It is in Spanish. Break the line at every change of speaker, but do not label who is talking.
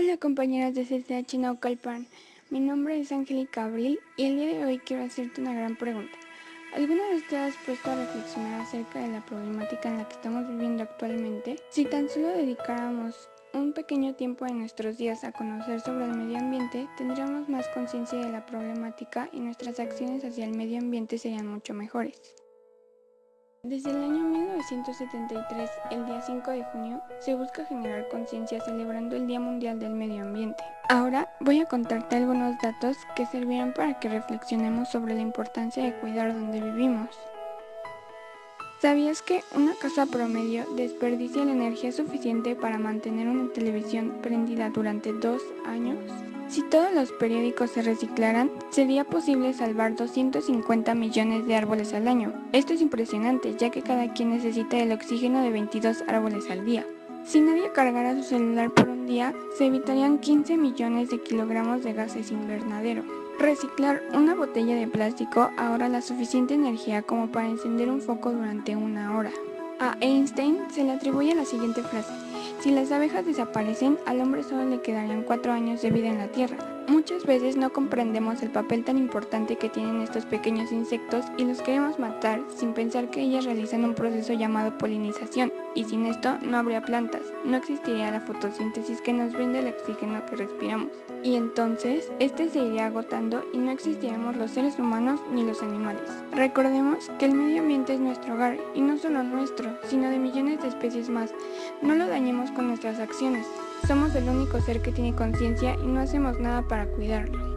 Hola compañeras de CCH Naucalpan, mi nombre es Angélica Abril y el día de hoy quiero hacerte una gran pregunta. ¿Alguna vez te has puesto a reflexionar acerca de la problemática en la que estamos viviendo actualmente? Si tan solo dedicáramos un pequeño tiempo de nuestros días a conocer sobre el medio ambiente, tendríamos más conciencia de la problemática y nuestras acciones hacia el medio ambiente serían mucho mejores. Desde el año 1973, el día 5 de junio, se busca generar conciencia celebrando el Día Mundial del Medio Ambiente. Ahora voy a contarte algunos datos que servirán para que reflexionemos sobre la importancia de cuidar donde vivimos. ¿Sabías que una casa promedio desperdicia la energía suficiente para mantener una televisión prendida durante dos años? Si todos los periódicos se reciclaran, sería posible salvar 250 millones de árboles al año. Esto es impresionante, ya que cada quien necesita el oxígeno de 22 árboles al día. Si nadie cargara su celular por un día, se evitarían 15 millones de kilogramos de gases invernadero. Reciclar una botella de plástico ahorra la suficiente energía como para encender un foco durante una hora. A Einstein se le atribuye la siguiente frase, si las abejas desaparecen, al hombre solo le quedarían cuatro años de vida en la Tierra. Muchas veces no comprendemos el papel tan importante que tienen estos pequeños insectos y los queremos matar sin pensar que ellas realizan un proceso llamado polinización y sin esto no habría plantas, no existiría la fotosíntesis que nos brinda el oxígeno que respiramos. Y entonces, este se iría agotando y no existiríamos los seres humanos ni los animales. Recordemos que el medio ambiente es nuestro hogar y no solo nuestro, sino de millones de especies más. No lo dañemos con nuestras acciones. Somos el único ser que tiene conciencia y no hacemos nada para cuidarlo.